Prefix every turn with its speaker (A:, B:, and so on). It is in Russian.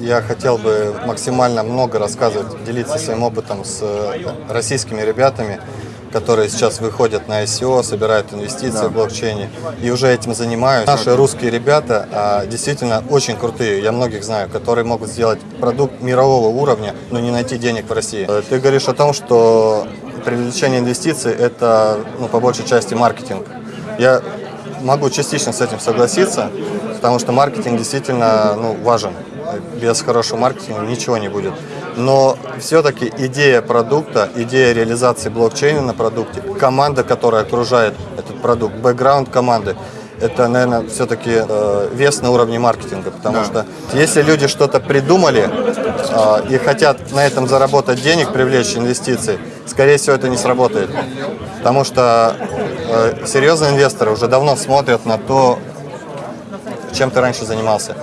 A: Я хотел бы максимально много рассказывать, делиться своим опытом с э, российскими ребятами, которые сейчас выходят на ICO, собирают инвестиции в блокчейне и уже этим занимаются. Наши русские ребята а, действительно очень крутые, я многих знаю, которые могут сделать продукт мирового уровня, но не найти денег в России. Э, Ты говоришь о том, что привлечение инвестиций – это ну, по большей части маркетинг. Я могу частично с этим согласиться, потому что маркетинг действительно ну, важен. Без хорошего маркетинга ничего не будет. Но все-таки идея продукта, идея реализации блокчейна на продукте, команда, которая окружает этот продукт, бэкграунд команды, это, наверное, все-таки э, вес на уровне маркетинга, потому что если люди что-то придумали э, и хотят на этом заработать денег, привлечь инвестиции, скорее всего, это не сработает. Потому что э, серьезные инвесторы уже давно смотрят на то, чем ты раньше занимался.